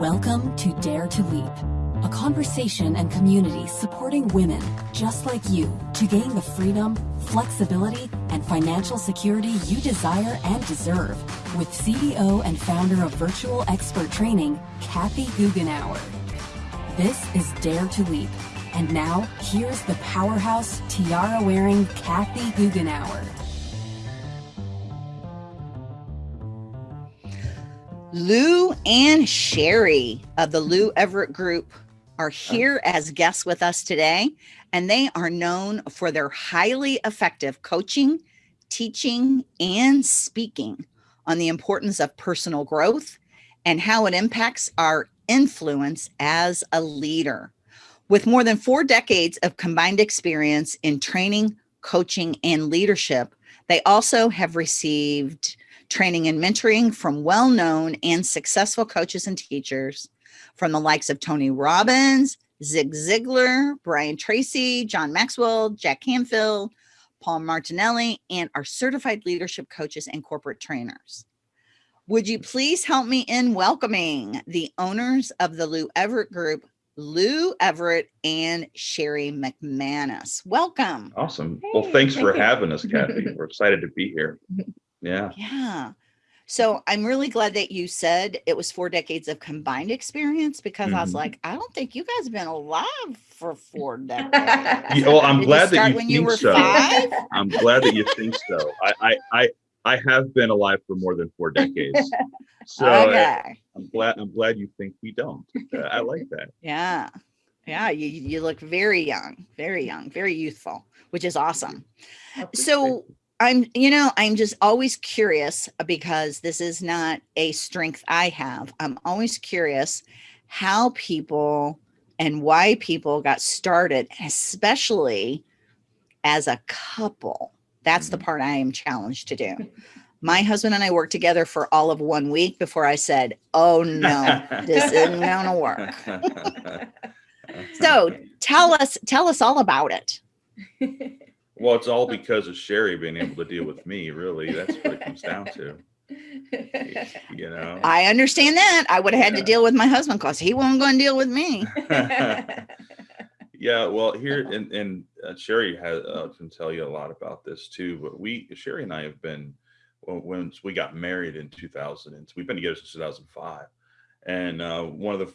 Welcome to Dare to Leap, a conversation and community supporting women just like you to gain the freedom, flexibility, and financial security you desire and deserve with CEO and founder of Virtual Expert Training, Kathy Goughenour. This is Dare to Leap. And now, here's the powerhouse, tiara-wearing Kathy Goughenour. Lou and Sherry of the Lou Everett Group are here as guests with us today, and they are known for their highly effective coaching, teaching, and speaking on the importance of personal growth and how it impacts our influence as a leader. With more than four decades of combined experience in training, coaching, and leadership, they also have received training and mentoring from well-known and successful coaches and teachers from the likes of Tony Robbins, Zig Ziglar, Brian Tracy, John Maxwell, Jack Canfield, Paul Martinelli, and our certified leadership coaches and corporate trainers. Would you please help me in welcoming the owners of the Lou Everett Group, Lou Everett and Sherry McManus. Welcome. Awesome. Well, thanks for having us, Kathy. We're excited to be here. Yeah. Yeah. So I'm really glad that you said it was four decades of combined experience because mm -hmm. I was mm-hmm. like, I don't think you guys have been alive for four decades. yeah, well, I'm Did glad that you when think you were so. Five? I'm glad that you think so. I, I, I, I have been alive for more than four decades. So okay. I, am glad I'm glad you think we don't. Uh, I like that. Yeah. Yeah, you you look very young, very young, very youthful, which is awesome. So I'm, you know, I'm just always curious uh, because this is not a strength I have. I'm always curious how people and why people got started, especially as a couple. That's the mm-hmm. part I am challenged to do. My husband and I worked together for all of one week before I said, oh no, this isn't gonna work. so tell us, tell us all about it. Well, it's all because of Sherry being able to deal with me, really. That's what it comes down to. You know, I understand that. I would have had yeah. to deal with my husband because he wasn't going to deal with me. yeah, well, here and and uh, Sherry has uh, can tell you a lot about this too. But we, Sherry and I, have been well, once we got married in 2000, and we've been together since 2005. And uh, one of the,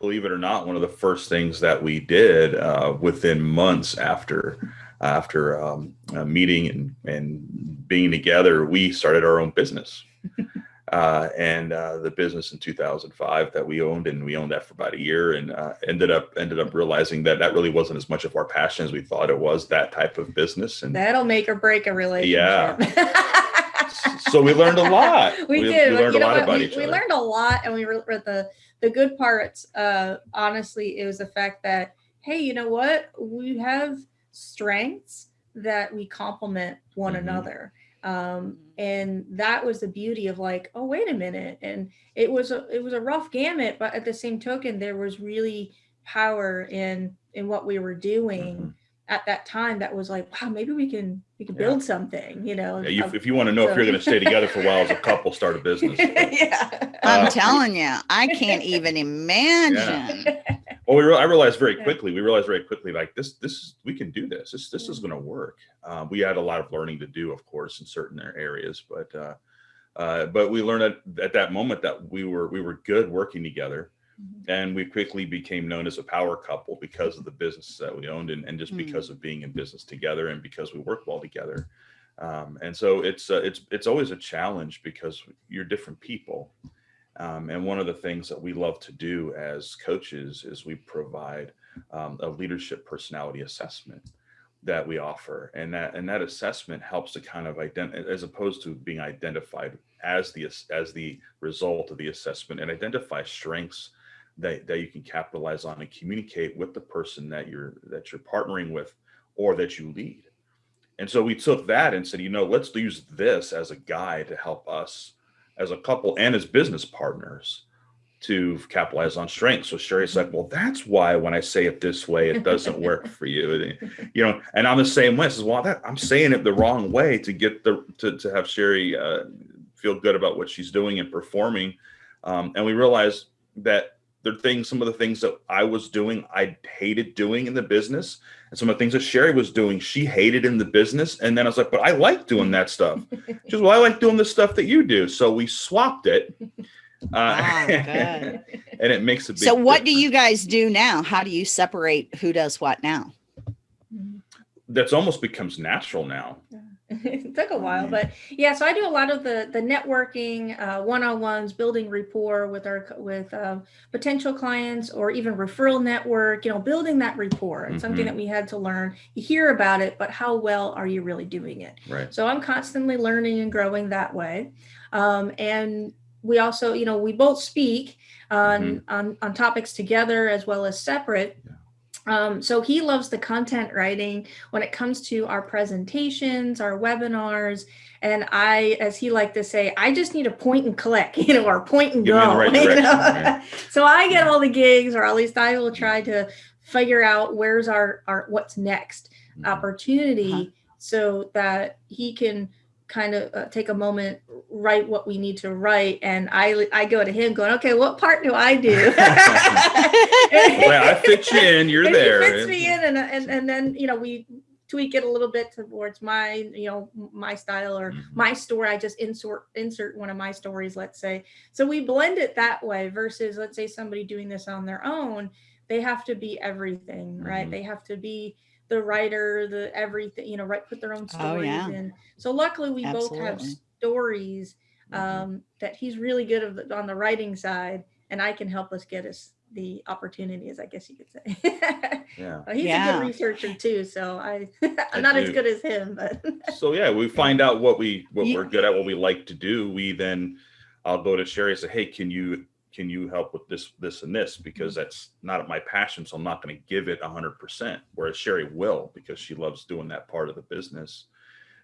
believe it or not, one of the first things that we did uh, within months after after um, meeting and, and being together, we started our own business. uh, and uh, the business in 2005 that we owned, and we owned that for about a year, and uh, ended up ended up realizing that that really wasn't as much of our passion as we thought it was. That type of business, and that'll make or break a relationship. Yeah. so we learned a lot. We, we did. We learned you a lot what? about we, each we other. We learned a lot, and we were the the good parts. Uh, honestly, it was the fact that hey, you know what? We have strengths that we complement one mm-hmm. another um, mm-hmm. and that was the beauty of like oh wait a minute and it was a it was a rough gamut but at the same token there was really power in in what we were doing mm-hmm. at that time that was like wow maybe we can we can build something you know yeah, you, if you want to know so. if you're going to stay together for a while as a couple start a business yeah i'm uh, telling you i can't even imagine yeah. Well, we re I realized very quickly. We realized very quickly, like this, this is we can do this. This this is going to work. Uh, we had a lot of learning to do, of course, in certain areas, but uh, uh, but we learned at, at that moment that we were we were good working together, mm -hmm. and we quickly became known as a power couple because of the business that we owned, and, and just mm -hmm. because of being in business together, and because we work well together. Um, and so it's uh, it's it's always a challenge because you're different people. Um, and one of the things that we love to do as coaches is we provide um, a leadership personality assessment that we offer. And that and that assessment helps to kind of identify, as opposed to being identified as the as the result of the assessment and identify strengths that, that you can capitalize on and communicate with the person that you're that you're partnering with or that you lead. And so we took that and said, you know, let's use this as a guide to help us as a couple and as business partners to capitalize on strengths. So Sherry's like, well, that's why when I say it this way, it doesn't work for you. You know, and I'm the same way. I says, well, that, I'm saying it the wrong way to get the, to, to have Sherry uh, feel good about what she's doing and performing. Um, and we realized that there are things, some of the things that I was doing, I hated doing in the business. And some of the things that Sherry was doing, she hated in the business. And then I was like, but I like doing that stuff. She was, well, I like doing the stuff that you do. So we swapped it. Uh, oh, and it makes a So what difference. do you guys do now? How do you separate who does what now? That's almost becomes natural now. Yeah. it took a while, but yeah. So I do a lot of the the networking, uh, one-on-ones, building rapport with our with um, potential clients, or even referral network. You know, building that rapport. It's mm -hmm. something that mm-hmm. we had to learn. You hear about it, but how well are you really doing it? Right. So I'm constantly learning and growing that way, um, and we also, you know, we both speak on mm -hmm. on on topics together as well as separate. Um, so he loves the content writing when it comes to our presentations, our webinars, and I, as he liked to say, I just need a point and click, you know, or point and Give go. Right you know? right. so I get all the gigs, or at least I will try to figure out where's our, our what's next mm-hmm. opportunity uh -huh. so that he can kind of uh, take a moment, write what we need to write, and I I go to him going, okay, what part do I do? well, I fit you in. You're and there. He fits me in, and and and then you know we tweak it a little bit towards my you know my style or mm-hmm. my story i just insert insert one of my stories let's say so we blend it that way versus let's say somebody doing this on their own they have to be everything right mm -hmm. they have to be the writer, the everything, you know, right, put their own stories oh, yeah. in. So luckily we Absolutely. both have stories mm-hmm. um, mm -hmm. that he's really good the, on the writing side and I can help us get us the opportunities, I guess you could say. yeah. he's yeah. a good researcher too. So I, I'm I not do. as good as him, but. so yeah, we find out what we, what we're good at, what we like to do. We then, I'll go to Sherry and say, Hey, can you can you help with this, this, and this? Because mm-hmm. that's not my passion. So I'm not going to give it 100%. Whereas Sherry will, because she loves doing that part of the business.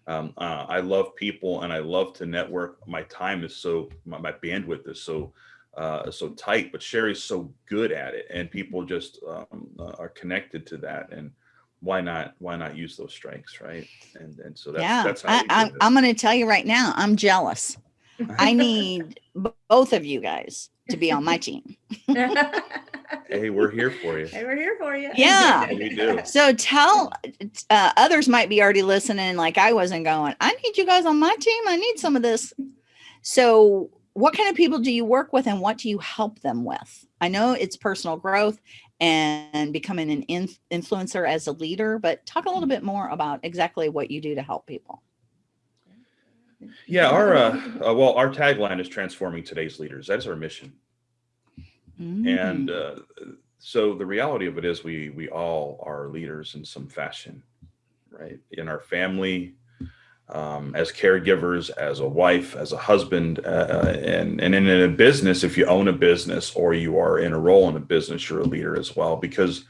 Um, uh, I love people and I love to network. My time is so, my, my bandwidth is so, uh, so tight, but Sherry's so good at it and people just um, uh, are connected to that. And why not, why not use those strengths, right? And, and so that's, yeah, that's how I, I'm, I'm going to tell you right now, I'm jealous. I need both of you guys to be on my team. hey, we're here for you. Hey, we're here for you. Yeah. we do. So tell uh, others might be already listening like I wasn't going, I need you guys on my team. I need some of this. So what kind of people do you work with and what do you help them with? I know it's personal growth and becoming an in influencer as a leader, but talk a little bit more about exactly what you do to help people. Yeah, our uh, uh, well, our tagline is transforming today's leaders. That's our mission. Mm. And uh, so the reality of it is we we all are leaders in some fashion, right? In our family, um, as caregivers, as a wife, as a husband, uh, uh, and, and in a business, if you own a business or you are in a role in a business, you're a leader as well, because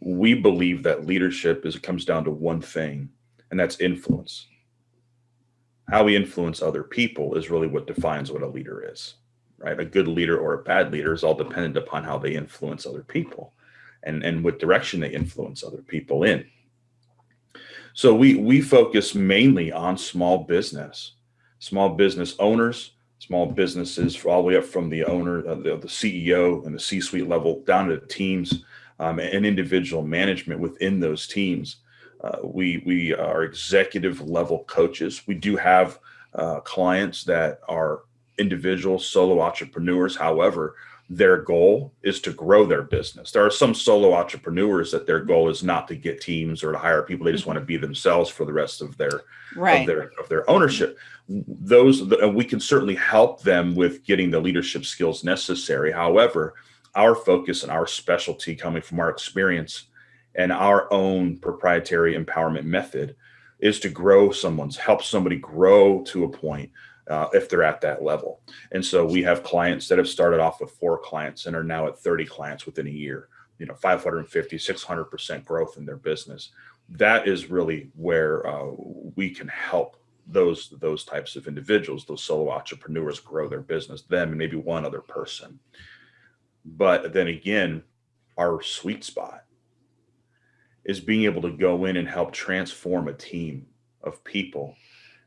we believe that leadership is, it comes down to one thing, and that's influence how we influence other people is really what defines what a leader is, right? A good leader or a bad leader is all dependent upon how they influence other people and, and what direction they influence other people in. So we, we focus mainly on small business, small business owners, small businesses all the way up from the owner, uh, the, the CEO and the C-suite level down to teams um, and individual management within those teams uh, we we are executive level coaches. We do have uh, clients that are individual solo entrepreneurs. However, their goal is to grow their business. There are some solo entrepreneurs that their goal is not to get teams or to hire people. They just want to be themselves for the rest of their right. of their of their ownership. Those we can certainly help them with getting the leadership skills necessary. However, our focus and our specialty coming from our experience and our own proprietary empowerment method is to grow someone's, help somebody grow to a point uh, if they're at that level. And so we have clients that have started off with four clients and are now at 30 clients within a year, you know, 550, 600% growth in their business. That is really where uh, we can help those those types of individuals, those solo entrepreneurs grow their business, them and maybe one other person. But then again, our sweet spot is being able to go in and help transform a team of people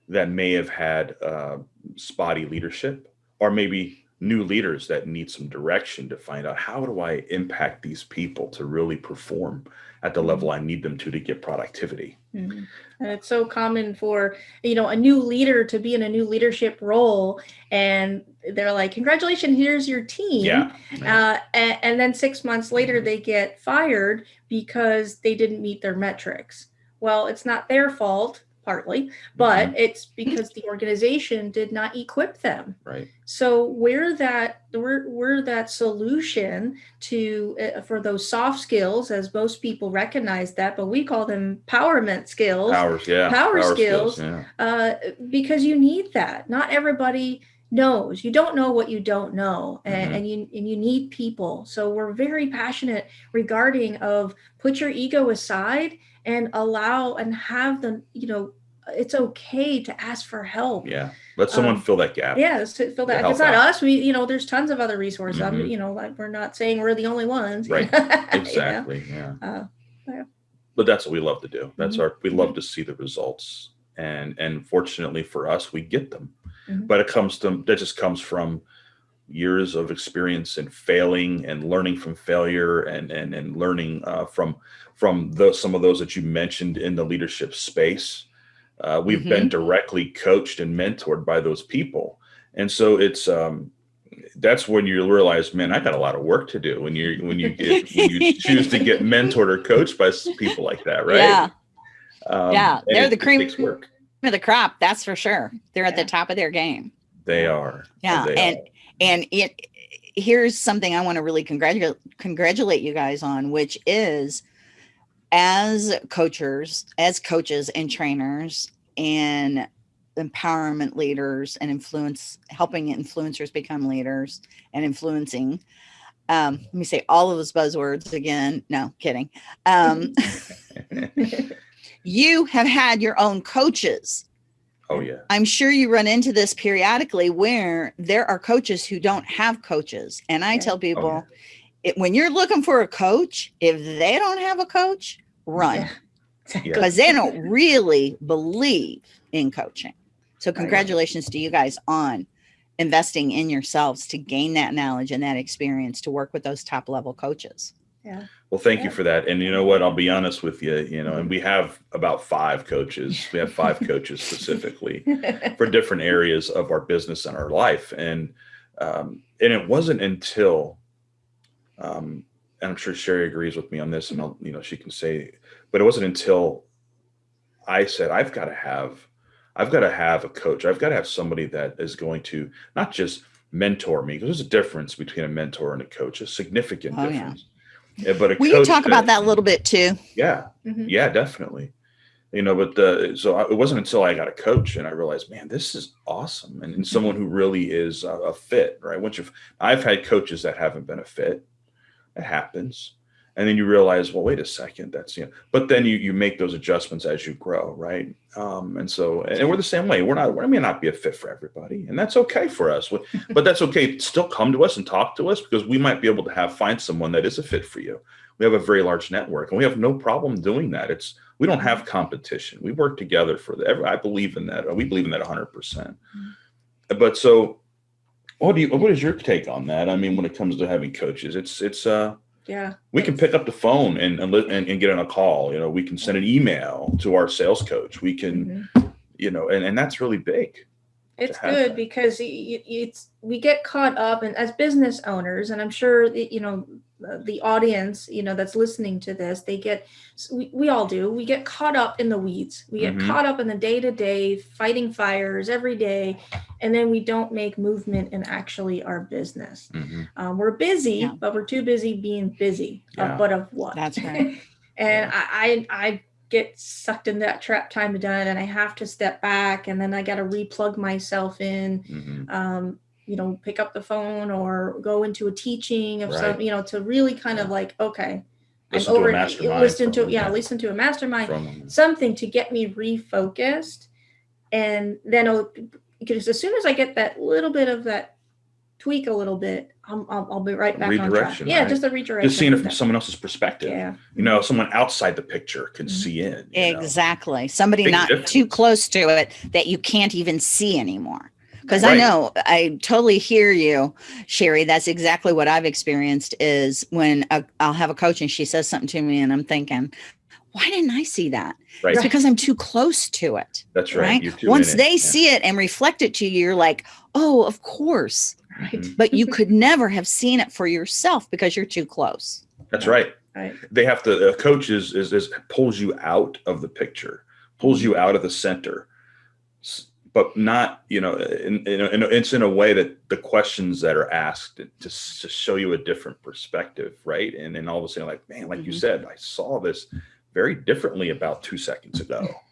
that may have had uh, spotty leadership or maybe new leaders that need some direction to find out how do I impact these people to really perform at the level I need them to to get productivity. Mm-hmm. And it's so common for you know a new leader to be in a new leadership role, and they're like, "Congratulations, here's your team." Yeah. Uh, and, and then six months later, they get fired because they didn't meet their metrics. Well, it's not their fault partly, but mm-hmm. it's because the organization did not equip them. Right. So we're that we're we're that solution to uh, for those soft skills, as most people recognize that, but we call them empowerment skills. Powers, yeah. Power, Power skills, skills yeah. uh, because you need that. Not everybody knows you don't know what you don't know and, mm-hmm. and, you and you need people so we're very passionate regarding of put your ego aside and allow and have them you know it's okay to ask for help. Yeah. Let someone um, fill that gap. Yeah, fill that. It's not out. us. We, you know, there's tons of other resources. Mm-hmm. I'm, you know, like we're not saying we're the only ones. Right. exactly. Yeah. Uh, yeah. But that's what we love to do. That's mm-hmm. our. We love mm-hmm. to see the results, and and fortunately for us, we get them. Mm-hmm. But it comes to that just comes from years of experience and failing and learning from failure and and and learning uh, from from the, some of those that you mentioned in the leadership space uh, we've mm-hmm. been directly coached and mentored by those people. And so it's, um, that's when you realize, man, I got a lot of work to do when you when you get when you choose to get mentored or coached by people like that, right? Yeah, um, yeah, they're it, the cream of the crop. That's for sure. They're at the top of their game. They are. Yeah, they and are. and it here's something I want to really congratulate congratulate you guys on, which is as coaches, as coaches and trainers and empowerment leaders and influence helping influencers become leaders and influencing um, let me say all of those buzzwords again. No kidding. Um, you have had your own coaches. Oh yeah. I'm sure you run into this periodically where there are coaches who don't have coaches. And i tell people oh, yeah it, when you're looking for a coach, if they don't have a coach, run because yeah. they don't really believe in coaching. So, congratulations to you guys on investing in yourselves to gain that knowledge and that experience to work with those top level coaches. Yeah. Well, thank yeah. you for that. And you know what? I'll be honest with you, you know, and we have about five coaches. We have five coaches specifically for different areas of our business and our life. And um, and it wasn't until um, and I'm sure Sherry agrees with me on this, and I'll, you know, she can say, but it wasn't until I said, I've got to have, I've got to have a coach. I've got to have somebody that is going to not just mentor me, because there's a difference between a mentor and a coach, a significant oh, difference. Yeah. But a Will you talk that, about that a little bit too? Yeah, mm-hmm. yeah, definitely. You know, but the, so I, it wasn't until I got a coach and I realized, man, this is awesome, and, and someone who really is a, a fit, right? Once you've, I've had coaches that haven't been a fit, it happens. And then you realize, well, wait a second, that's you know, but then you you make those adjustments as you grow, right? Um, and so, and we're the same way. We're not, we may not be a fit for everybody, and that's okay for us. But that's okay. Still come to us and talk to us because we might be able to have find someone that is a fit for you. We have a very large network, and we have no problem doing that. It's we don't have competition. We work together for the. I believe in that. We believe in that 100. percent mm-hmm. But so what do you? What is your take on that? I mean, when it comes to having coaches, it's it's uh yeah we can pick up the phone and and, and, and get on a call. You know, we can send an email to our sales coach. We can, mm-hmm. you know, and and that's really big. It's good that. because it's we get caught up and as business owners, and I'm sure you know the audience you know that's listening to this they get we, we all do we get caught up in the weeds we get mm-hmm. caught up in the day to day fighting fires every day and then we don't make movement in actually our business mm-hmm. um, we're busy yeah. but we're too busy being busy yeah. uh, but of what that's right and yeah. I, I i get sucked in that trap time to done and i have to step back and then i got to replug myself in mm-hmm. um, you know pick up the phone or go into a teaching of right. some you know to really kind of like okay listen I'm over listen to yeah, yeah listen to a mastermind something to get me refocused and then because as soon as I get that little bit of that tweak a little bit I'll, I'll, I'll be right back redirection, on track. Yeah, right? just a redirection. Just seeing it from someone else's perspective. Yeah. You know, someone outside the picture can mm-hmm. see in. Exactly. Know? Somebody Big not difference. too close to it that you can't even see anymore because right. I know I totally hear you, Sherry. That's exactly what I've experienced. Is when i will have a coach and she says something to me, and I'm thinking, why didn't I see that? Right. It's because I'm too close to it. That's right. right? Once they yeah. see it and reflect it to you, you're like, oh, of course. Right. Mm-hmm. But you could never have seen it for yourself because you're too close. That's right. Right. They have to. A coach is, is is pulls you out of the picture, pulls you out of the center, but not you know. In, in, in, it's in a way that the questions that are asked to to show you a different perspective, right? And then all of a sudden, like man, like mm-hmm. you said, I saw this very differently about two seconds ago.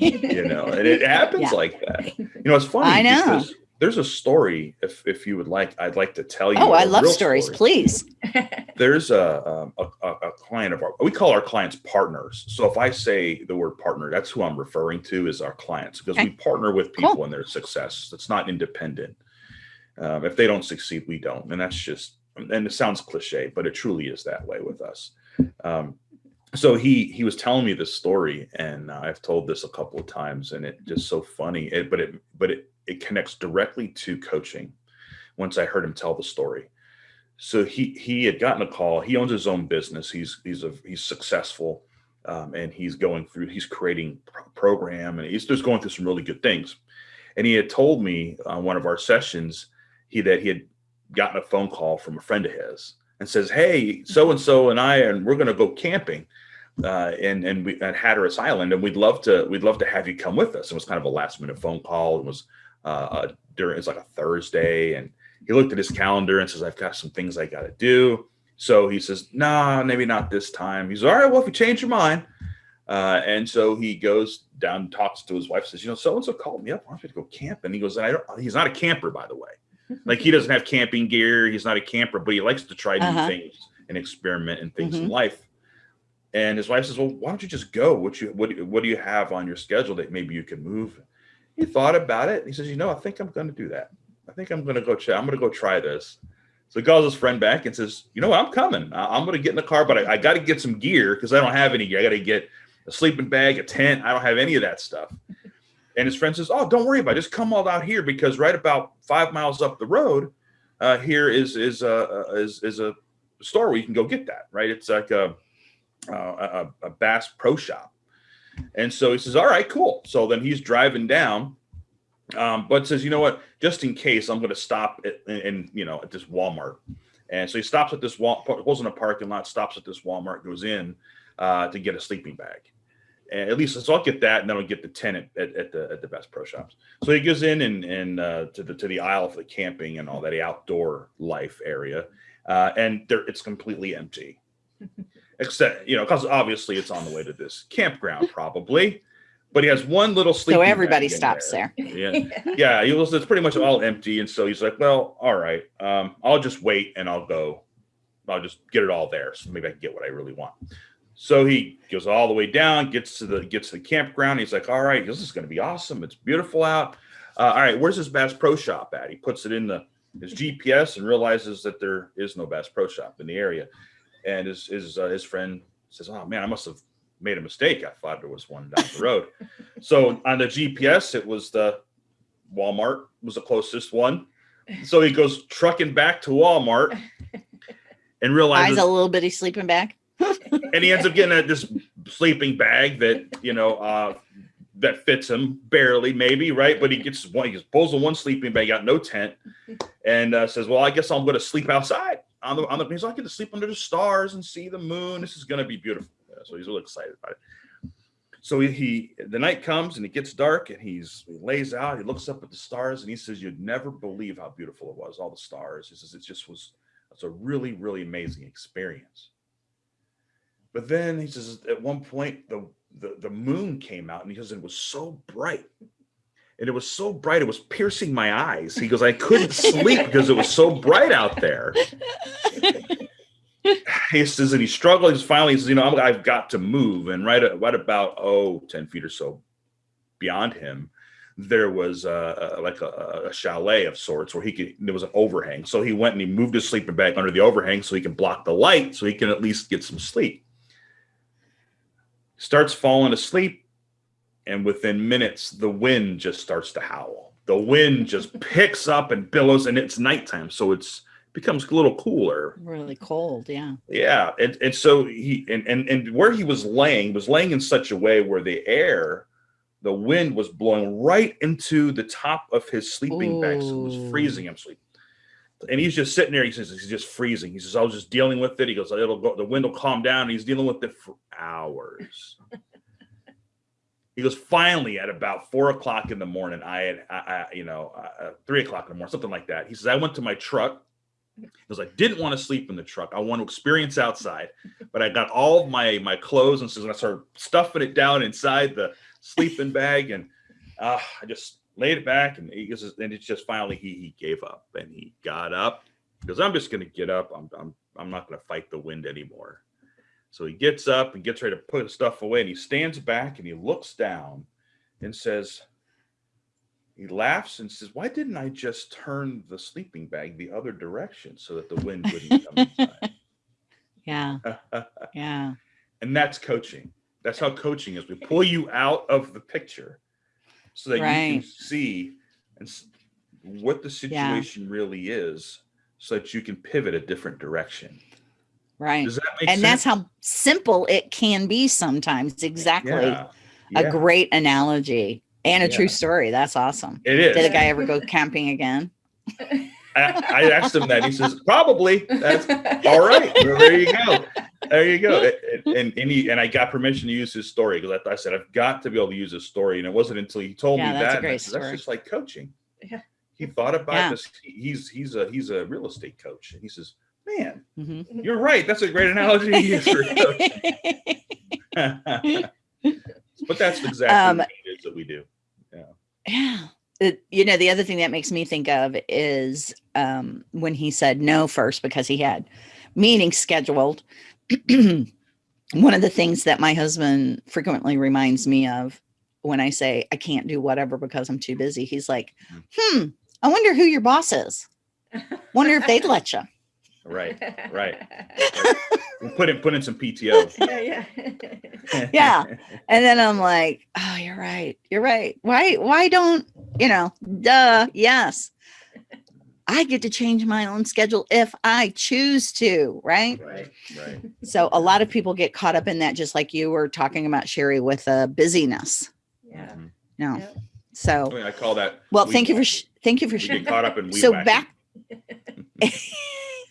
you know, and it happens yeah. like that. You know, it's funny. I know. There's a story, if if you would like, I'd like to tell you. Oh, I love stories. Story. Please. There's a, a, a a client of our. We call our clients partners. So if I say the word partner, that's who I'm referring to is our clients because okay. we partner with people cool. in their success. It's not independent. Um, if they don't succeed, we don't, and that's just. And it sounds cliche, but it truly is that way with us. Um, so he he was telling me this story and uh, i've told this a couple of times and it just so funny. It, but it but it it connects directly to coaching once i heard him tell the story. So he he had gotten a call. He owns his own business. He's he's a he's successful um, and he's going through he's creating pro program and he's just going through some really good things. And he had told me on one of our sessions he that he had gotten a phone call from a friend of his and says hey so and so and i and we're going to go camping uh, and and we at Hatteras Island, and we'd love to we'd love to have you come with us. It was kind of a last minute phone call. It was uh, uh, during it's like a Thursday, and he looked at his calendar and says, "I've got some things I got to do." So he says, "Nah, maybe not this time." He's all right. Well, if you change your mind, uh, and so he goes down, talks to his wife, says, "You know, so and so called me up. I want you to go camp." And he goes, "I don't." He's not a camper, by the way. Like he doesn't have camping gear. He's not a camper, but he likes to try new uh-huh. things and experiment and things mm-hmm. in life. And his wife says, "Well, why don't you just go? What you what what do you have on your schedule that maybe you can move?" He thought about it. he says, "You know, I think I'm going to do that. I think I'm going to go check. I'm going to go try this." So he calls his friend back and says, "You know what? I'm coming. I'm going to get in the car, but I, I got to get some gear because I don't have any gear. I got to get a sleeping bag, a tent. I don't have any of that stuff." And his friend says, "Oh, don't worry about it. Just come all out here because right about five miles up the road, uh, here is is a is is a store where you can go get that. Right? It's like a uh, a, a Bass Pro Shop. And so he says, all right, cool. So then he's driving down, um, but says, you know what, just in case I'm going to stop at, in, in, you know, at this Walmart. And so he stops at this wall, pulls in a parking lot, stops at this Walmart, goes in uh, to get a sleeping bag. And at least so I'll get that, and then I'll get the tenant at, at, the at the Bass Pro Shops. So he goes in and and uh, to the to the aisle for the camping and all that, the outdoor life area, uh, and there it's completely empty except you know because obviously it's on the way to this campground probably. But he has one little sleep so everybody stops there. there. yeah. Yeah. He was it's pretty much all empty and so he's like well all right um, i'll just wait and i'll go. I'll just get it all there so maybe i can get what i really want. So he goes all the way down gets to the gets to the campground. He's like all right this is going to be awesome. It's beautiful out. Uh, all right where's this bass pro shop at? He puts it in the his gps and realizes that there is no bass pro shop in the area and his his uh, his friend says, "Oh man, I must have made a mistake. I thought there was one down the road." so on the GPS, it was the Walmart was the closest one. So he goes trucking back to Walmart and realizes a little bitty sleeping bag. and he ends up getting a, this sleeping bag that you know uh, that fits him barely, maybe right. But he gets one. He pulls the one sleeping bag out, no tent, and uh, says, "Well, I guess I'm going to sleep outside." On the on the he's like, I get to sleep under the stars and see the moon. This is gonna be beautiful. Yeah, so he's really excited about it. So he, he, the night comes and it gets dark and he's he lays out, he looks up at the stars and he says, You'd never believe how beautiful it was, all the stars. He says it just was it's a really, really amazing experience. But then he says at one point the the, the moon came out and he says it was so bright and it was so bright it was piercing my eyes. He goes i couldn't sleep because it was so bright out there. He says and he struggled. He's finally he says you know i have got to move. And right, right about oh 10 feet or so beyond him there was uh, like a, a, chalet of sorts where he could there was an overhang. So he went and he moved his sleeping bag under the overhang so he can block the light so he can at least get some sleep. Starts falling asleep and within minutes the wind just starts to howl the wind just picks up and billows and it's nighttime. So it's becomes a little cooler. Really cold. Yeah. Yeah. And, and so he, and, and, and where he was laying was laying in such a way where the air, the wind was blowing right into the top of his sleeping Ooh. bag. So it was freezing him sleep. And he's just sitting there. He says, he's just freezing. He says, I was just dealing with it. He goes, it'll go, the wind will calm down. And he's dealing with it for hours. he goes, finally at about four o'clock in the morning, I had, I, I you know, uh, three o'clock in the morning, something like that. He says, I went to my truck because I didn't want to sleep in the truck. I want to experience outside, but I got all of my, my clothes and so I started stuffing it down inside the sleeping bag. And uh, I just laid it back and he goes, and it's just finally, he, he gave up and he got up because I'm just going to get up. I'm, I'm, I'm not going to fight the wind anymore. So he gets up and gets ready to put stuff away and he stands back and he looks down and says, he laughs and says, why didn't I just turn the sleeping bag the other direction so that the wind wouldn't come inside? Yeah. yeah. And that's coaching. That's how coaching is. We pull you out of the picture so that right. you can see and what the situation yeah. really is so that you can pivot a different direction. Right. Does that make and sense? that's how simple it can be sometimes. Exactly. Yeah. Yeah. A great analogy and a true story. That's awesome. It is. Did the guy ever go camping again? I, I, asked him that. He says, probably. That's all right. Well, there you go. There you go. And and, he, and I got permission to use his story because I, I, said, I've got to be able to use his story. And it wasn't until he told yeah, me that. Said, that's just like coaching. Yeah. He thought about yeah. this. He's he's a he's a real estate coach. And he says, man, mm -hmm. you're right. That's a great analogy to use for but that's exactly um, what it is that we do. Yeah. Yeah. It, you know, the other thing that makes me think of is um, when he said no first because he had meetings scheduled. One of the things that my husband frequently reminds me of when I say I can't do whatever because I'm too busy, he's like, mm-hmm. hmm, I wonder who your boss is. Wonder if they'd let you. Right, right. put in put in some PTO. Yeah, yeah. yeah. And then I'm like, oh, you're right. You're right. Why why don't, you know, duh, yes. I get to change my own schedule if I choose to, right? Right, right. So a lot of people get caught up in that, just like you were talking about, Sherry, with uh, busyness. Yeah. Mm-hmm. No. Yep. So I, mean, I, call that. Well, thank you for thank you for getting caught up in. So back.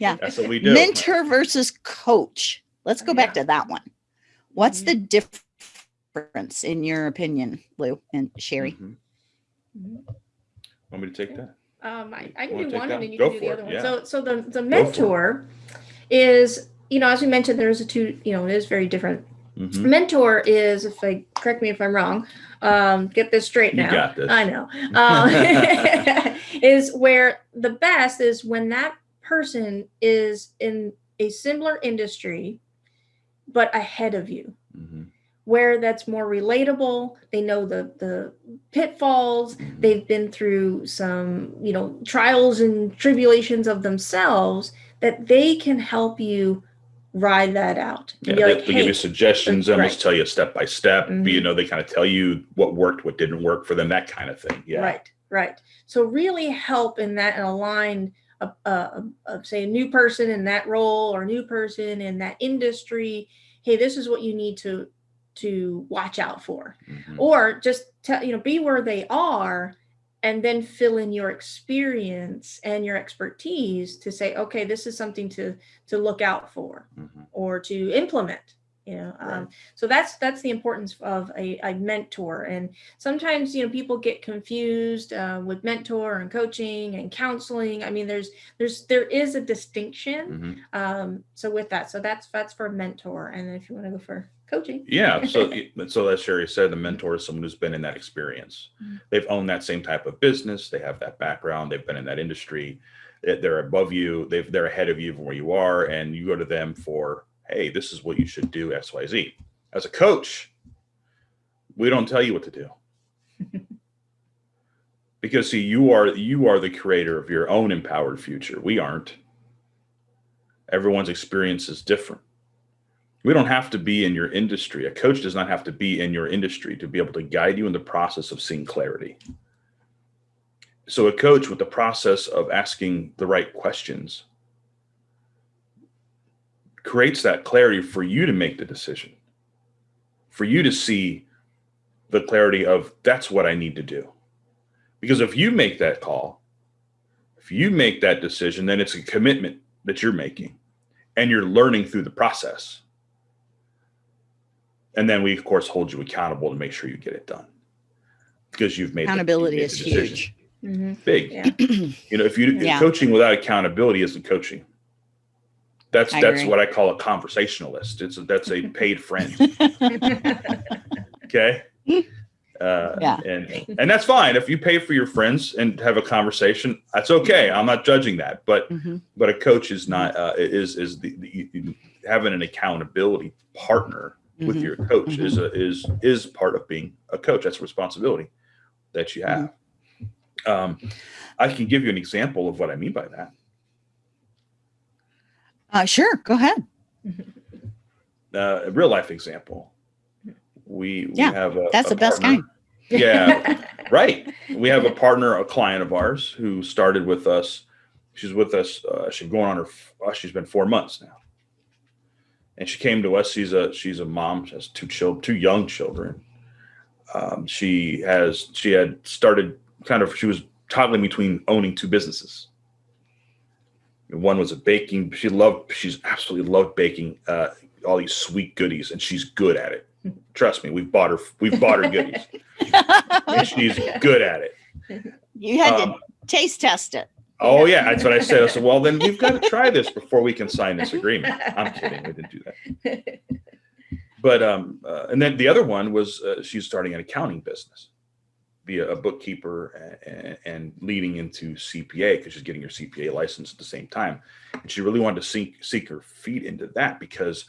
Yeah. That's what we do. Mentor versus coach. Let's go back to that one. What's mm -hmm. the difference in your opinion, Lou and Sherry? Mm -hmm. Want me to take that? Um, I, I can do one and then you go can do the other it. one. Yeah. So, so the, the mentor is, you know, as we mentioned, there's a two, you know, it is very different. Mm -hmm. Mentor is, if I correct me if I'm wrong, um, get this straight now. I know. Um, is where the best is when that person is in a similar industry, but ahead of you. Mm -hmm. Where that's more relatable, they know the the pitfalls, mm -hmm. they've been through some, you know, trials and tribulations of themselves that they can help you ride that out. Yeah, they, like, they hey, give you suggestions, almost right. tell you step by step. Mm -hmm. You know, they kind of tell you what worked, what didn't work for them, that kind of thing. Yeah. Right, right. So really help in that and align a, a, a, say a new person in that role or a new person in that industry hey this is what you need to to watch out for mm -hmm. or just tell you know be where they are and then fill in your experience and your expertise to say okay this is something to to look out for mm -hmm. or to implement you know right. um, so that's that's the importance of a, a, mentor. And sometimes you know people get confused uh, with mentor and coaching and counseling. I mean there's there's there is a distinction mm -hmm. um, so with that so that's that's for mentor. And if you want to go for coaching. Yeah so so as sherry said the mentor is someone who's been in that experience. Mm -hmm. they've owned that same type of business. They have that background. They've been in that industry. They're above you. They've they're ahead of you from where you are. And you go to them for hey, this is what you should do, XYZ. As a coach, we don't tell you what to do. because see, you are you are the creator of your own empowered future. We aren't. Everyone's experience is different. We don't have to be in your industry. A coach does not have to be in your industry to be able to guide you in the process of seeing clarity. so a coach with the process of asking the right questions creates that clarity for you to make the decision, for you to see the clarity of that's what I need to do. Because if you make that call, if you make that decision, then it's a commitment that you're making and you're learning through the process. And then we, of course, hold you accountable to make sure you get it done because you've made accountability the, is huge. Mm-hmm. Big. Yeah. you know, if you Yeah. coaching without accountability isn't coaching. That's I that's agree. what I call a conversationalist. It's a, that's a paid friend. Okay. Uh, Yeah. and and that's fine if you pay for your friends and have a conversation. That's okay. I'm not judging that, but Mhm. but a coach is not uh, is is the, the having an accountability partner with Mhm. your coach is a is is part of being a coach. That's a responsibility that you have. Um, I can give you an example of what I mean by that. Uh, sure, go ahead. Uh, a real life example. We, we Yeah, have a, That's a the best partner- kind. Yeah, right. We have a partner, a client of ours who started with us. She's with us. Uh, she's going on her. Uh, she's been four months now, and she came to us. She's a she's a mom. She has two children, two young children. Um, she has she had started kind of. She was toggling between owning two businesses. One was a baking. She loved. She's absolutely loved baking uh, all these sweet goodies, and she's good at it. Trust me, we've bought her. We've bought her goodies, and she's good at it. you had Um, to taste test it. Oh yeah, that's what I said. I said, well, then we've got to try this before we can sign this agreement. I'm kidding. We didn't do that. But um, uh, and then the other one was uh, she's starting an accounting business, be a, bookkeeper and, and leading into CPA because she's getting her CPA license at the same time, and she really wanted to seek seek her feet into that because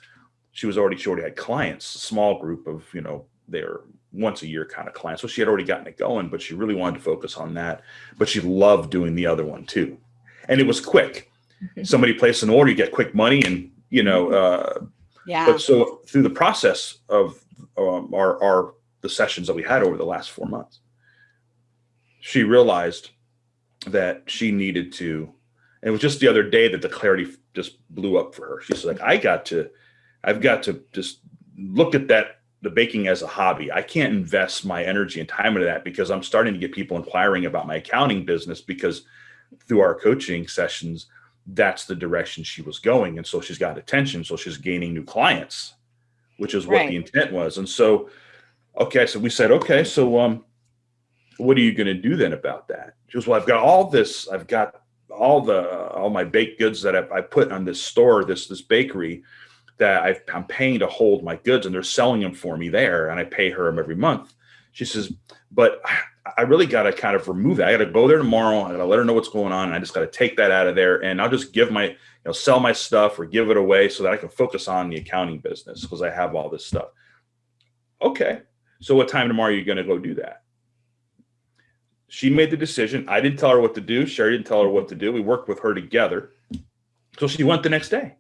she was already she already had clients, a small group of you know they're once a year kind of clients, so she had already gotten it going, but she really wanted to focus on that. But she loved doing the other one too, and it was quick. Somebody placed an order, you get quick money, and you know. Uh, Yeah. but so through the process of um, our, our the sessions that we had over the last four months, she realized that she needed to. And it was just the other day that the clarity just blew up for her. She's like, I got to, I've got to just look at that the baking as a hobby. I can't invest my energy and time into that because I'm starting to get people inquiring about my accounting business because through our coaching sessions, that's the direction she was going. And so she's got attention. So she's gaining new clients, which is what Right. the intent was. And so, okay, so we said, okay, so um, what are you going to do then about that? She goes, well, I've got all this, I've got all the all my baked goods that I've, I put on this store, this this bakery that I've, I'm paying to hold my goods, and they're selling them for me there, and I pay her them every month. She says, but I- I really got to kind of remove that. I got to go there tomorrow. I got to let her know what's going on. And I just got to take that out of there, and I'll just give my, you know, sell my stuff or give it away so that I can focus on the accounting business because I have all this stuff. Okay, so what time tomorrow are you going to go do that? She made the decision. I didn't tell her what to do. Sherry didn't tell her what to do. We worked with her together. So she went the next day.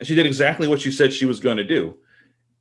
And she did exactly what she said she was going to do.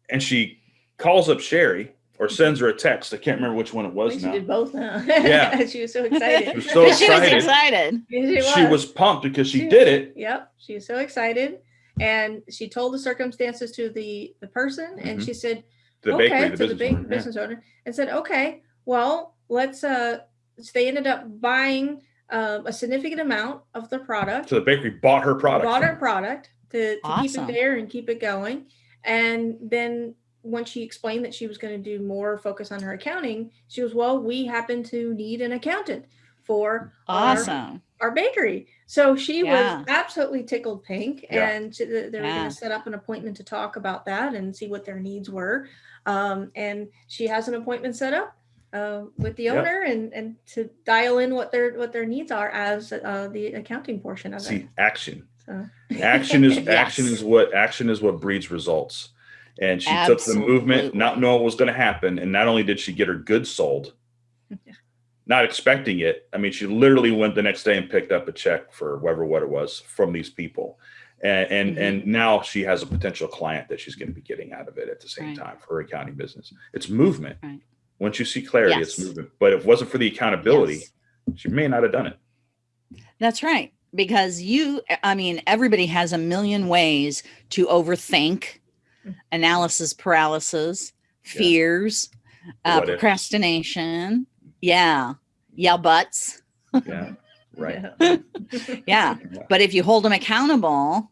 And she calls up Sherry or sends her a text. I can't remember which one it was think she now. did both now. Yeah. she was so excited. She was so she was excited. excited. She was pumped because she did it. Yep. She was so excited. And she told the circumstances to the, the person and Mhm. she said, The okay, bakery, the to the business big owner. yeah. business owner and said, okay, well, let's uh so they ended up buying um, a significant amount of the product, So the bakery bought her product. bought her product to, to Awesome. keep it there and keep it going. And then when she explained that she was going to do more focus on her accounting, she was, well, we happen to need an accountant for Awesome. our bakery. So she Yeah. was absolutely tickled pink, Yeah. and she- they they were Yeah. going to set up an appointment to talk about that and see what their needs were. Um, and she has an appointment set up uh, with the Yeah. owner and and to dial in what their what their needs are as uh, the accounting portion of it. See, action. So Action is Yes. action is what action is what breeds results. And she took the movement, not Absolutely. knowing what was going to happen. And not only did she get her goods sold, Yeah. not expecting it. I mean, she literally went the next day and picked up a check for whatever what it was from these people. And and, Mhm. and now she has a potential client that she's going to be getting out of it at the same Right. time for her accounting business. It's movement. Right. Once you see clarity, it's Yes. movement. But if it wasn't for the accountability, Yes. she may not have done it. That's right. Because you, I mean, everybody has a million ways to overthink, analysis paralysis, fears, yeah. uh, procrastination. Yeah. Yeah, buts. Yeah. Right. yeah. But if you hold them accountable,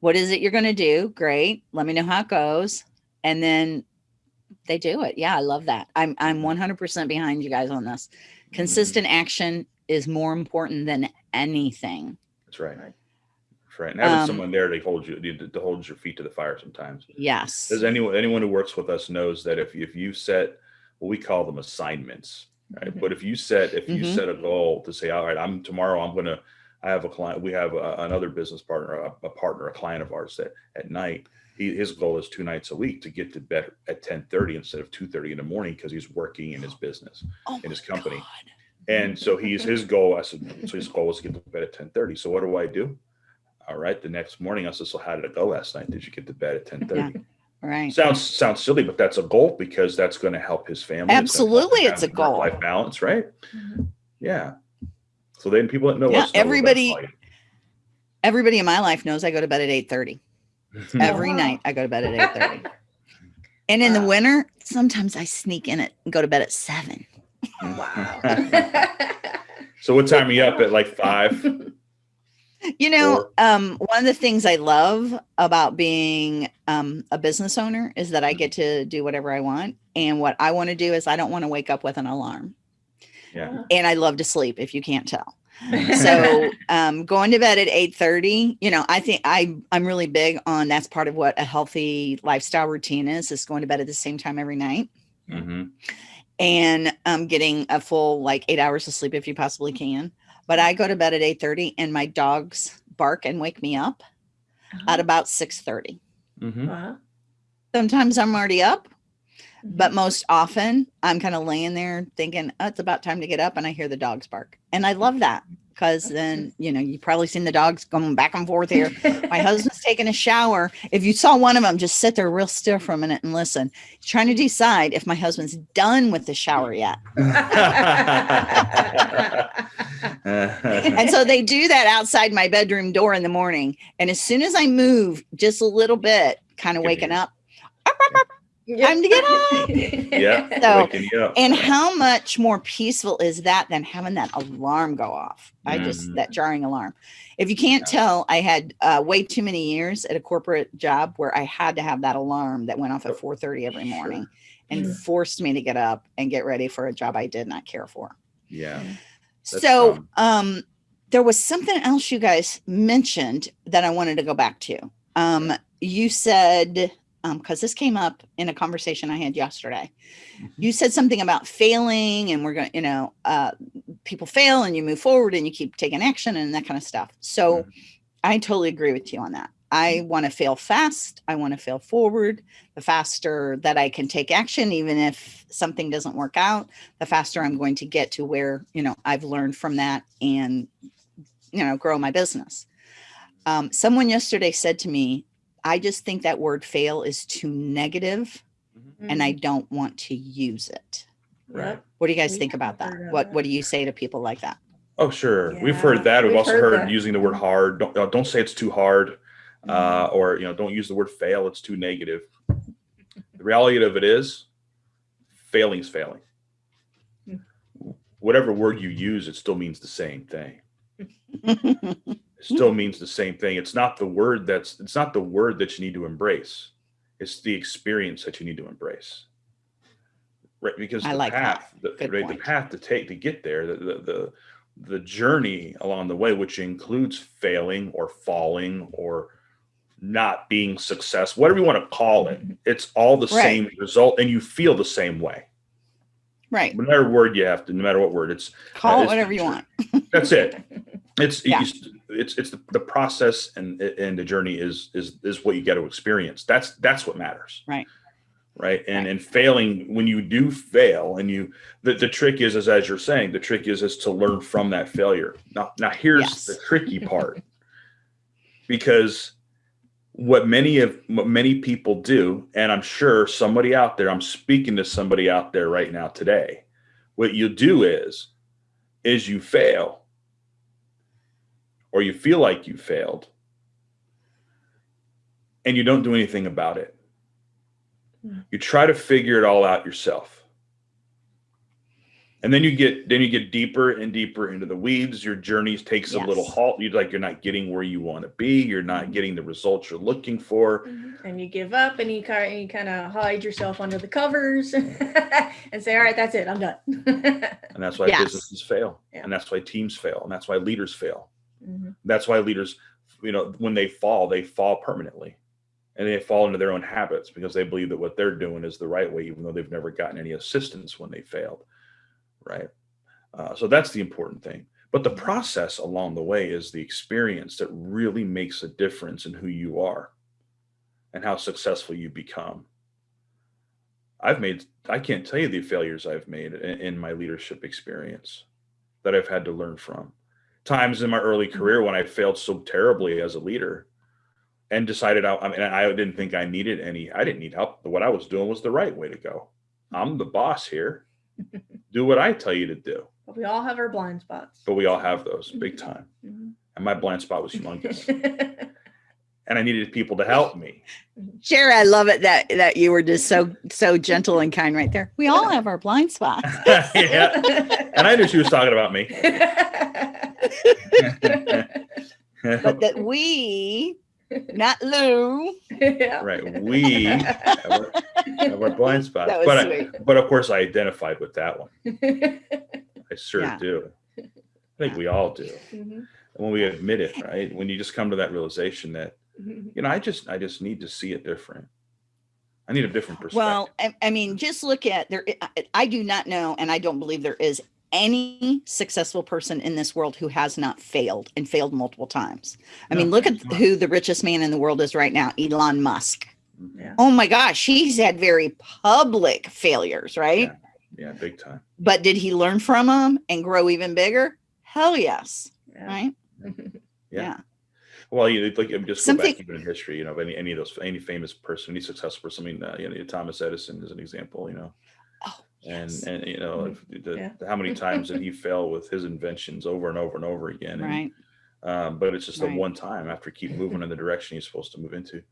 what is it you're going to do? Great. Let me know how it goes. And then they do it. Yeah, I love that. I'm I'm 100% behind you guys on this. Mm-hmm. Consistent mm -hmm. action is more important than anything. That's right. That's right. And having um, someone there to hold you to hold your feet to the fire sometimes. Yes. Does anyone anyone who works with us knows that if if you set what we call them assignments, right? Mm -hmm. But if you set if you mm -hmm. set a goal to say, all right, I'm tomorrow I'm gonna I have a client, we have a, another business partner, a, a partner, a client of ours that at night he, his goal is two nights a week to get to bed at 10 30 instead of 2 30 in the morning because he's working in his business oh in his company God. and so he's his goal i said so his goal was to get to bed at 10 30 so what do i do all right the next morning i said so how did it go last night did you get to bed at 10 30 yeah. Right. Sounds sounds silly, but that's a goal because that's going to help his family. Absolutely, it's, it's a goal. Life balance, right? Mm -hmm. Yeah. So then people that know yeah, everybody, everybody in my life knows I go to bed at eight thirty. Every night I go to bed at 8 30. and in the winter, sometimes I sneak in it and go to bed at seven. Wow. so what time are you up at like five? You know, um, one of the things I love about being um, a business owner is that I get to do whatever I want. And what I want to do is I don't want to wake up with an alarm. Yeah. And I love to sleep if you can't tell so um, going to bed at 8 30 you know i think i i'm really big on that's part of what a healthy lifestyle routine is is going to bed at the same time every night mm -hmm. and um, getting a full like eight hours of sleep if you possibly can but i go to bed at 8 30 and my dogs bark and wake me up uh -huh. at about 6 30 mm -hmm. uh -huh. sometimes i'm already up but most often I'm kind of laying there thinking, oh, it's about time to get up and I hear the dogs bark. And I love that because then, you know, you've probably seen the dogs going back and forth here. My husband's taking a shower. If you saw one of them, just sit there real still for a minute and listen. Trying to decide if my husband's done with the shower yet. and so they do that outside my bedroom door in the morning. And as soon as I move just a little bit, kind of waking up, time to get up. yeah. So, and how much more peaceful is that than having that alarm go off? I mm. just, that jarring alarm. If you can't yeah. tell, I had uh, way too many years at a corporate job where I had to have that alarm that went off at 4.30 every morning sure. and yeah. forced me to get up and get ready for a job I did not care for. Yeah. That's so um, there was something else you guys mentioned that I wanted to go back to. Um, you said because um, this came up in a conversation I had yesterday. Mm -hmm. You said something about failing and we're going, you know, uh, people fail and you move forward and you keep taking action and that kind of stuff. So. I totally agree with you on that. I mm-hmm. want to fail fast. I want to fail forward. The faster that I can take action, even if something doesn't work out, the faster I'm going to get to where, you know, I've learned from that and, you know, grow my business. Um, someone yesterday said to me, I just think that word fail is too negative mm -hmm. and I mm-hmm. don't want to use it. Right. What do you guys we think about that? What What do you say to people like that? Oh, sure. Yeah. We've heard that. We've, We've also heard, heard using the word hard. Don't uh, don't say it's too hard, mm -hmm. uh, or you know, don't use the word fail. It's too negative. the reality of it is, failing is failing. Whatever word you use, it still means the same thing. still means the same thing. It's not the word that's it's not the word that you need to embrace. It's the experience that you need to embrace. Right, because I the like path, the, right, the path to take to get there, the, the the the journey along the way, which includes failing or falling or not being successful, whatever you want to call it, it's all the right. same result, and you feel the same way. Right. No matter word you have to, no matter what word, it's call uh, it whatever you want. that's it. It's yeah. it's it's it's the, the process and and the journey is is is what you get to experience. That's that's what matters. Right. Right. And and failing when you do fail and you the, the trick is, is as you're saying, the trick is is to learn from that failure. Now now here's yes. the tricky part. because what many of what many people do, and I'm sure somebody out there, I'm speaking to somebody out there right now today. What you do is is you fail or you feel like you failed and you don't do anything about it. Hmm. You try to figure it all out yourself and then you get then you get deeper and deeper into the weeds your journey takes yes. a little halt you like you're not getting where you want to be you're not mm-hmm. getting the results you're looking for mm-hmm. and you give up and you kind of, you kind of hide yourself under the covers and say all right that's it i'm done and that's why yes. businesses fail yeah. and that's why teams fail and that's why leaders fail mm-hmm. that's why leaders you know when they fall they fall permanently and they fall into their own habits because they believe that what they're doing is the right way even though they've never gotten any assistance when they failed right? Uh, so that's the important thing. But the process along the way is the experience that really makes a difference in who you are and how successful you become. I've made, I can't tell you the failures I've made in, in my leadership experience that I've had to learn from. Times in my early mm-hmm. career when I failed so terribly as a leader and decided I, I mean, I didn't think I needed any, I didn't need help. What I was doing was the right way to go. I'm the boss here do what I tell you to do. But we all have our blind spots. But we all have those big mm-hmm. time. Mm-hmm. And my blind spot was humongous. and I needed people to help me. Sure, I love it that that you were just so so gentle and kind right there. We all have our blind spots. yeah. And I knew she was talking about me. But that we not Lou. Yeah. Right. We have our, have our blind spots. But, I, but of course, I identified with that one. I sure yeah. do. I think yeah. we all do. Mm-hmm. And when we admit it, right? When you just come to that realization that, mm-hmm. you know, I just, I just need to see it different. I need a different perspective. Well, I, I mean, just look at there. I do not know, and I don't believe there is any successful person in this world who has not failed and failed multiple times. I no, mean, look at who the richest man in the world is right now, Elon Musk. Yeah. Oh my gosh, he's had very public failures, right? Yeah, yeah big time. But did he learn from them and grow even bigger? Hell yes. Yeah. Right? yeah. yeah. Well, you like just go Something, back even in history, you know, any any of those any famous person, any successful person. I mean, uh, you know, Thomas Edison is an example. You know, Yes. And and you know mm-hmm. the, yeah. how many times did he fail with his inventions over and over and over again? Right. um, but it's just right. a one time after keep moving in the direction you're supposed to move into.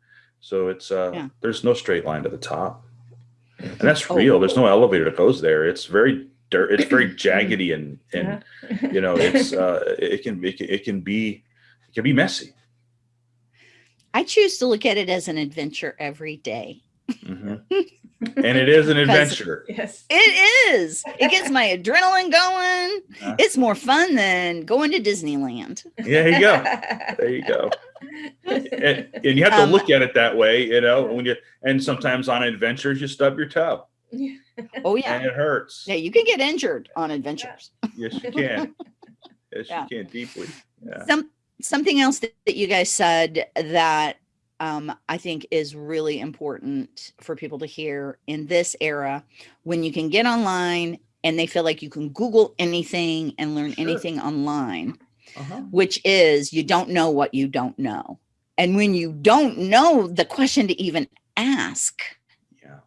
So it's uh yeah. there's no straight line to the top. And that's oh. real. There's no elevator that goes there. It's very dirt, it's very jaggedy and and yeah. you know it's uh it can it can, it can be it can be messy. I choose to look at it as an adventure every day. Mm-hmm. and it is an adventure. Yes, it is. It gets my adrenaline going. Uh, it's more fun than going to Disneyland. There you go. There you go. and, and, you have to um, look at it that way, you know. When you and sometimes on adventures you stub your toe. Oh yeah, and it hurts. Yeah, you can get injured on adventures. Yes, you can. Yes, yeah. you can deeply. Yeah. Some something else that, that you guys said that um, I think is really important for people to hear in this era when you can get online and they feel like you can Google anything and learn sure. anything online, uh-huh. which is you don't know what you don't know. And when you don't know the question to even ask, yeah.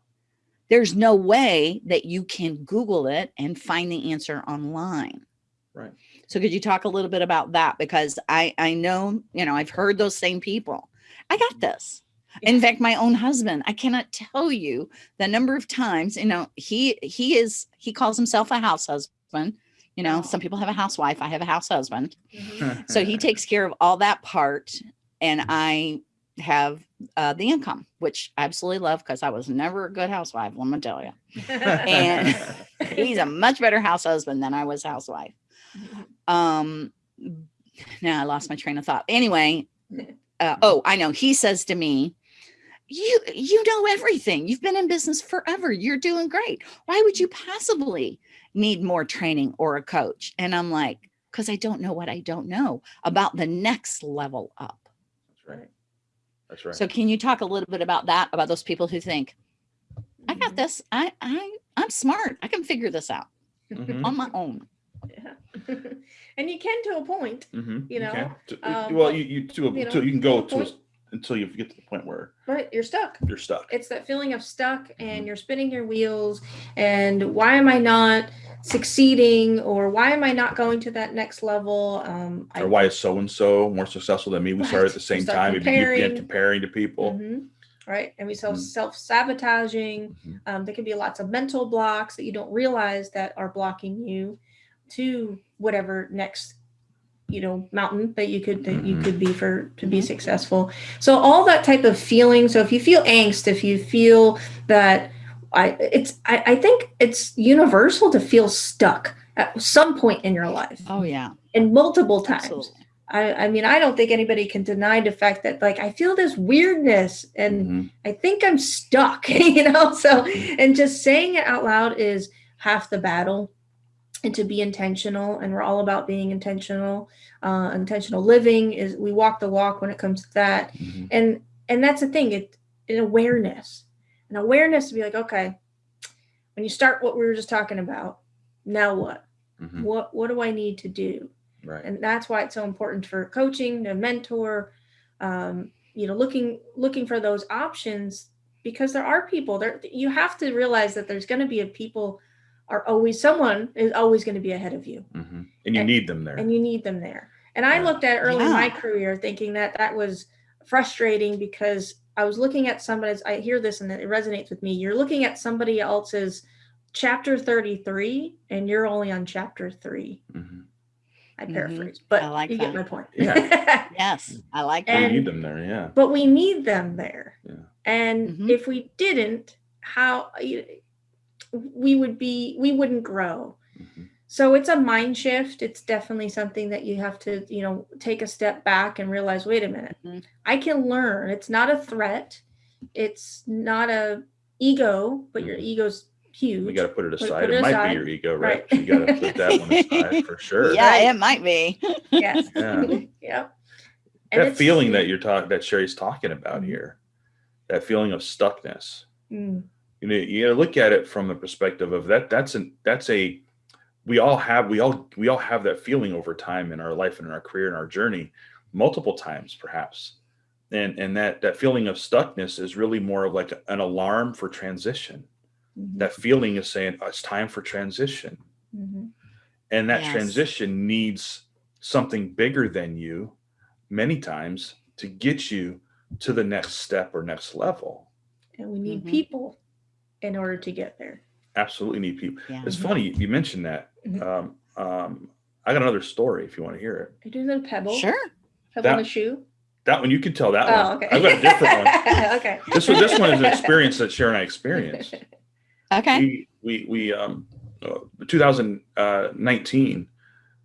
there's no way that you can Google it and find the answer online. Right. So could you talk a little bit about that? Because I, I know, you know, I've heard those same people I got this. In fact, my own husband, I cannot tell you the number of times, you know, he he is he calls himself a house husband. You know, oh. some people have a housewife. I have a house husband. Mm-hmm. so he takes care of all that part. And I have uh, the income, which I absolutely love because I was never a good housewife, let me tell you. and he's a much better house husband than I was housewife. Mm-hmm. Um, now I lost my train of thought. Anyway, uh, oh, I know. He says to me, you you know everything. You've been in business forever. You're doing great. Why would you possibly need more training or a coach? And I'm like, because I don't know what I don't know about the next level up. That's right. That's right. So can you talk a little bit about that, about those people who think, I got mm-hmm. this. I I I'm smart. I can figure this out mm-hmm. on my own. Yeah. and you can to a point, mm-hmm. you know. You um, well, you, you to a, you, know, to, you can go to, a, until you get to the point where right you're stuck. You're stuck. It's that feeling of stuck, and mm-hmm. you're spinning your wheels. And why am I not succeeding or why am I not going to that next level? Um, or I, why is so and so more successful than me? We right. started at the same time. Comparing. You comparing to people. Mm-hmm. Right. And we self mm-hmm. self sabotaging. Mm-hmm. Um, there can be lots of mental blocks that you don't realize that are blocking you to whatever next you know mountain that you could that you could be for to be mm-hmm. successful so all that type of feeling so if you feel angst if you feel that I it's I, I think it's universal to feel stuck at some point in your life. Oh yeah. And multiple times. Absolutely. I, I mean, I don't think anybody can deny the fact that like I feel this weirdness and mm-hmm. I think I'm stuck, you know. So and just saying it out loud is half the battle and to be intentional and we're all about being intentional uh intentional living is we walk the walk when it comes to that mm-hmm. and and that's the thing it an awareness an awareness to be like, okay, when you start what we were just talking about, now what? Mm-hmm. What what do I need to do? Right. And that's why it's so important for coaching, to mentor, um, you know, looking looking for those options because there are people there. You have to realize that there's going to be a people are always someone is always going to be ahead of you, mm-hmm. and you and, need them there. And you need them there. And I looked at early yeah. in my career thinking that that was frustrating because I was looking at somebody's, I hear this and it resonates with me. You're looking at somebody else's chapter 33 and you're only on chapter 3 mm-hmm. I mm-hmm. paraphrase, mm-hmm. but I like you that. get my point. Yeah. yes, I like that. We need them there, yeah. But we need them there. Yeah. And mm-hmm. if we didn't, how we would be, we wouldn't grow. Mm-hmm so it's a mind shift it's definitely something that you have to you know take a step back and realize wait a minute mm-hmm. i can learn it's not a threat it's not a ego but your mm-hmm. ego's huge you got to put it aside put, put it, it aside. might be your ego right, right. you got to put that one aside for sure yeah right. it might be yes yeah, yeah. that feeling that you're talking that sherry's talking about mm-hmm. here that feeling of stuckness mm. You know you got to look at it from the perspective of that that's an that's a we all have we all we all have that feeling over time in our life and in our career and our journey multiple times perhaps and and that that feeling of stuckness is really more of like an alarm for transition mm-hmm. that feeling is saying oh, it's time for transition mm-hmm. and that yes. transition needs something bigger than you many times to get you to the next step or next level and we need mm-hmm. people in order to get there absolutely need people yeah. it's funny you mentioned that Mm-hmm. Um, um, I got another story if you want to hear it. Are you doing the pebble? Sure. Pebble that, on a shoe? That one you can tell that oh, one. Okay. I've got a different one. okay. This one this one is an experience that Sharon and I experienced. okay. We we, we um uh, 2019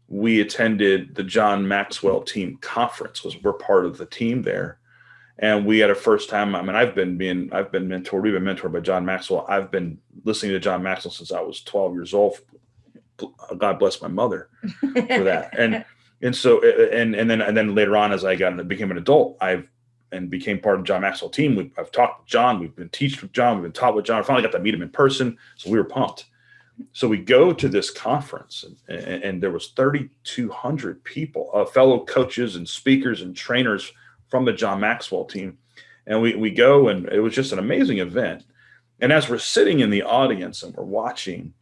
we attended the John Maxwell team conference was we're part of the team there and we had a first time i mean i've been being i've been mentored we've been mentored by john maxwell i've been listening to john maxwell since i was 12 years old God bless my mother for that. And and so and and then and then later on, as I got and became an adult, I've and became part of John Maxwell team. We've, I've talked with John. We've been teached with John. We've been taught with John. I finally got to meet him in person, so we were pumped. So we go to this conference, and, and, and there was 3,200 people, uh, fellow coaches and speakers and trainers from the John Maxwell team, and we we go, and it was just an amazing event. And as we're sitting in the audience and we're watching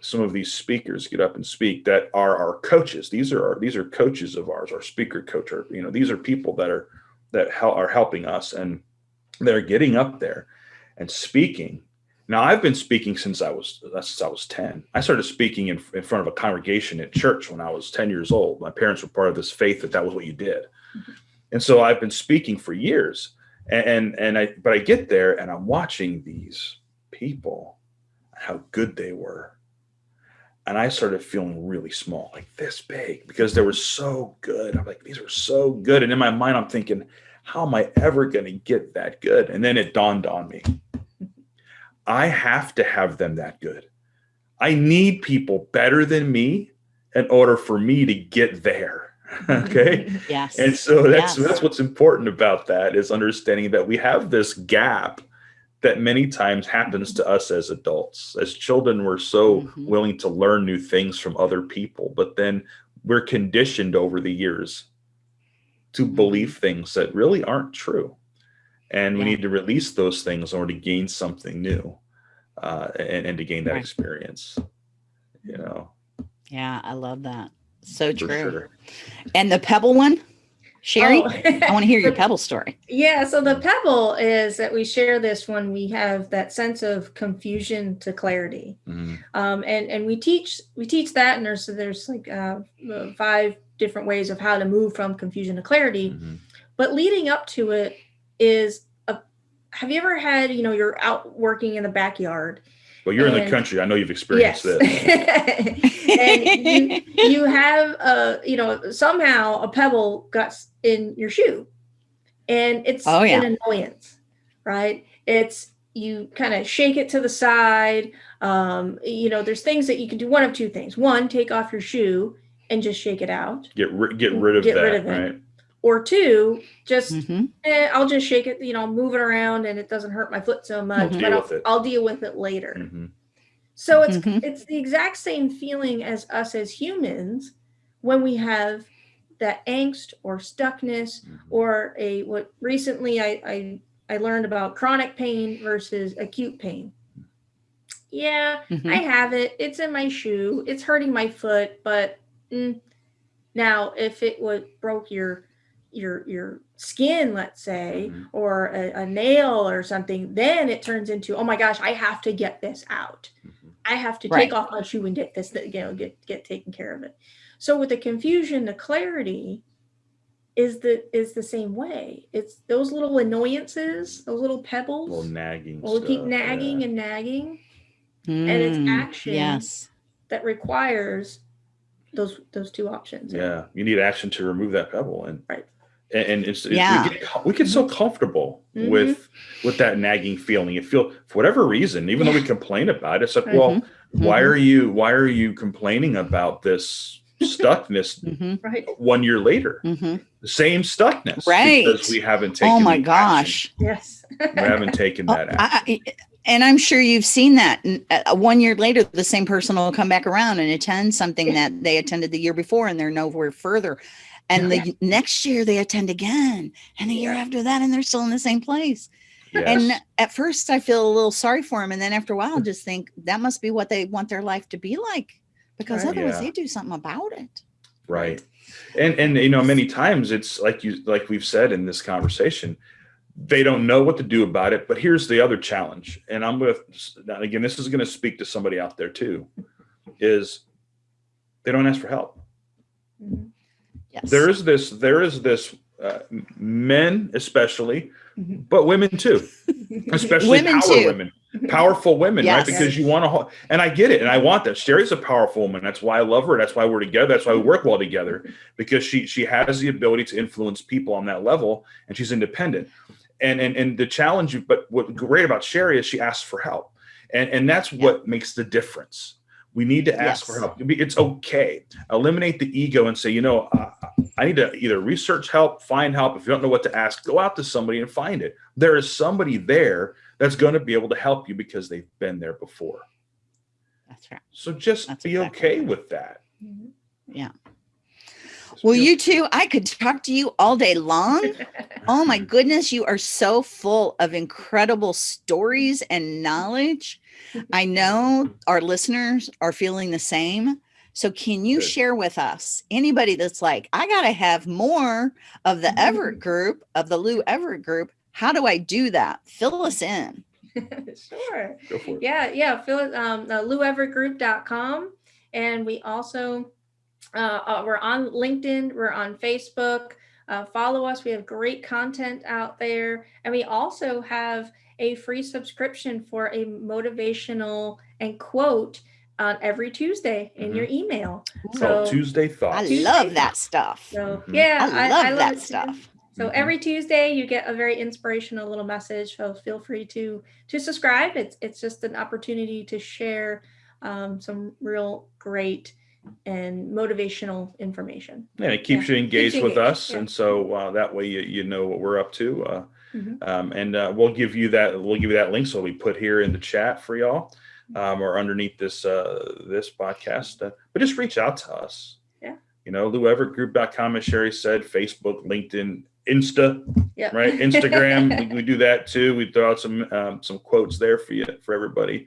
some of these speakers get up and speak that are our coaches. These are our, these are coaches of ours, our speaker coach, or you know, these are people that are that hel- are helping us and they're getting up there and speaking. Now I've been speaking since I was since I was 10. I started speaking in, in front of a congregation at church when I was 10 years old. My parents were part of this faith that that was what you did. Mm-hmm. And so I've been speaking for years. And, and I but I get there and I'm watching these people how good they were and I started feeling really small, like this big, because they were so good. I'm like, these are so good. And in my mind, I'm thinking, how am I ever going to get that good? And then it dawned on me I have to have them that good. I need people better than me in order for me to get there. okay. Yes. And so that's yes. that's what's important about that is understanding that we have this gap that many times happens to us as adults. As children, we're so mm-hmm. willing to learn new things from other people, but then we're conditioned over the years to mm-hmm. believe things that really aren't true. And we need to release those things in order to gain something new uh, and, and to gain that right. experience. you know. Yeah, I love that. So true. sure. And the pebble one, Sherry, Oh. I want to hear your pebble story. Yeah, so the pebble is that we share this when we have that sense of confusion to clarity. Mhm. um, and and we teach we teach that and there's there's like uh, uh, five different ways of how to move from confusion to clarity Mhm. but leading up to it is a have you ever had you know you're out working in the backyard Well, you're in the country. I know you've experienced yes this. and you, you have a you know somehow a pebble got in your shoe and it's Oh, yeah. an annoyance right it's you kind of shake it to the side um you know there's things that you can do one of two things one take off your shoe and just shake it out Get ri- get rid of Get that, rid of it. right? Or two just Mhm. eh, i'll just shake it you know move it around and it doesn't hurt my foot so much but Deal I'll. I'll deal with it later Mhm. so it's Mhm. it's the exact same feeling as us as humans when we have that angst or stuckness Mhm. or a what recently I, I I learned about chronic pain versus acute pain. Yeah, Mhm. I have it. It's in my shoe. It's hurting my foot, but mm, now if it would broke your your your skin, let's say, Mhm. or a, a nail or something, then it turns into oh my gosh, I have to get this out. Mhm. I have to Right. take off my shoe and get this, you know, get get taken care of it. So with the confusion, the clarity is the is the same way. It's those little annoyances, those little pebbles. little nagging. will keep nagging yeah. and nagging And it's Mm, action. Yes. that requires those those two options. Yeah, you need action to remove that pebble, and Right. And, and it's, it's- we, get, we get so comfortable Mhm. with with that nagging feeling. You feel for whatever reason, even though we complain about it, it's like, well, Mhm. why Mhm. are you why are you complaining about this stuckness Mhm. Right. one year later? Mhm. The same stuckness, Right. Because we haven't taken. Oh my the gosh. Yes. we haven't taken Oh, that action. I, I- and I'm sure you've seen that. Uh, One year later, the same person will come back around and attend something that they attended the year before, and they're nowhere further. And the next year they attend again, and the year after that, and they're still in the same place. Yes. And at first, I feel a little sorry for them, and then after a while, just think that must be what they want their life to be like, because Right. otherwise Yeah. they do something about it. right and and you know many times it's like you like we've said in this conversation they don't know what to do about it but here's the other challenge and i'm with again this is going to speak to somebody out there too is they don't ask for help Mhm. Yes. there is this there is this uh, men especially Mhm. but women too. Especially Women power too. women. Powerful women Yes. right because you want to and i get it and i want that. Sherry's a powerful woman. That's why i love her. That's why we're together. That's why we work well together. Because she she has the ability to influence people on that level and she's independent. And and and the challenge but what's great about sherry is she asks for help. And and that's Yeah. what makes the difference. We need to ask for help. It's okay. Eliminate the ego and say you know uh, i need to either research help find help if you don't know what to ask go out to somebody and find it there is somebody there that's going to be able to help you because they've been there before That's right. so just That's be exactly okay right. with that Mhm. Just Well, you two, I could talk to you all day long. Oh my goodness, you are so full of incredible stories and knowledge. I know our listeners are feeling the same. So, can you Good. share with us anybody that's like, I got to have more of the Everett group, of the Lou Everett group? How do I do that? Fill us in. sure. go for it Yeah, yeah. Fill it um uh, loueverettgroup.com. And we also uh, uh, we're on LinkedIn, we're on Facebook. Uh, follow us. We have great content out there. And we also have a free subscription for a motivational and quote on every Tuesday in Mhm. your email. It's called So- tuesday I thoughts Tuesday love that stuff. So Mhm. yeah, I love love that it too. stuff. So Mhm. every Tuesday you get a very inspirational little message. So feel free to to subscribe. It's it's just an opportunity to share um, some real great and motivational information. Yeah, it keeps Yeah, you engaged you with engaged, us, yeah. and so uh, that way you, you know what we're up to. Uh, Mhm. um, and uh, we'll give you that. We'll give you that link, so we put here in the chat for y'all, um, or underneath this uh, this podcast. Uh, but just reach out to us. Yeah. You know, LouEverettGroup.com, as Sherry said, Facebook, LinkedIn, Insta, Yeah. right? Instagram, we, we do that too. We throw out some um, some quotes there for you for everybody.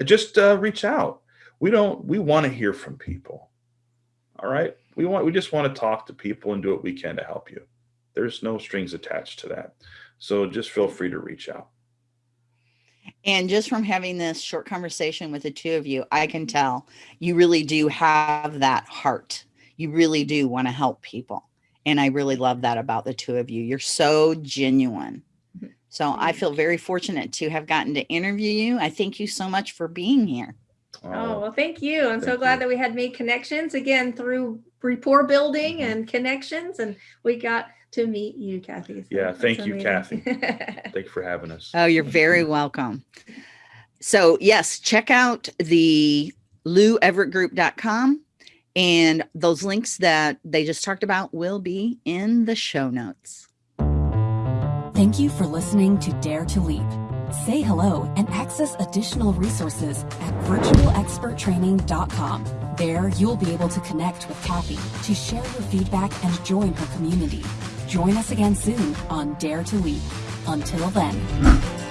Uh, Just uh, reach out. we don't we want to hear from people all right we want we just want to talk to people and do what we can to help you there's no strings attached to that so just feel free to reach out and just from having this short conversation with the two of you i can tell you really do have that heart you really do want to help people and i really love that about the two of you you're so genuine so I feel very fortunate to have gotten to interview you. I thank you so much for being here. Oh, oh well, thank you. I'm thank so glad you. that we had made connections again through rapport building mm -hmm. and connections, and we got to meet you, Kathy. So yeah, thank you, amazing. Kathy. Thank you for having us. Oh, you're very welcome. So yes, check out the loueverettgroup.com and those links that they just talked about will be in the show notes. Thank you for listening to Dare to Leap. Say hello and access additional resources at virtualexperttraining.com. There, you'll be able to connect with Kathy to share your feedback and join her community. Join us again soon on Dare to Leap. Until then.